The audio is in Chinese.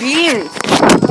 beans.